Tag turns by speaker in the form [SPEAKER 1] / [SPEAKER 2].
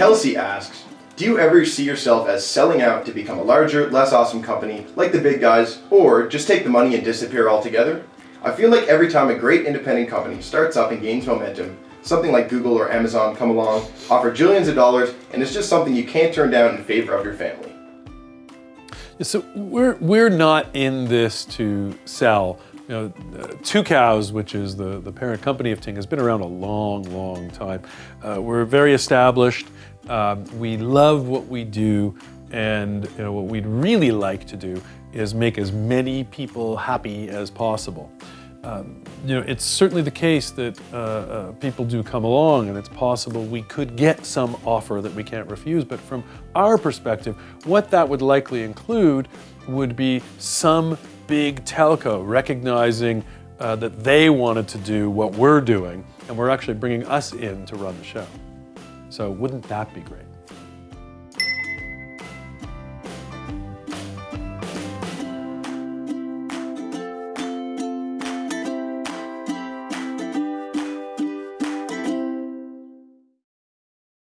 [SPEAKER 1] Kelsey asks, do you ever see yourself as selling out to become a larger, less awesome company like the big guys, or just take the money and disappear altogether? I feel like every time a great independent company starts up and gains momentum, something like Google or Amazon come along, offer jillions of dollars, and it's just something you can't turn down in favor of your family.
[SPEAKER 2] So we're, we're not in this to sell. You know, uh, Tucows, which is the, the parent company of Ting, has been around a long, long time. Uh, we're very established. Um, we love what we do, and you know, what we'd really like to do is make as many people happy as possible. Um, you know, it's certainly the case that uh, uh, people do come along and it's possible we could get some offer that we can't refuse, but from our perspective, what that would likely include would be some big telco recognizing uh, that they wanted to do what we're doing and we're actually bringing us in to run the show. So wouldn't that be great?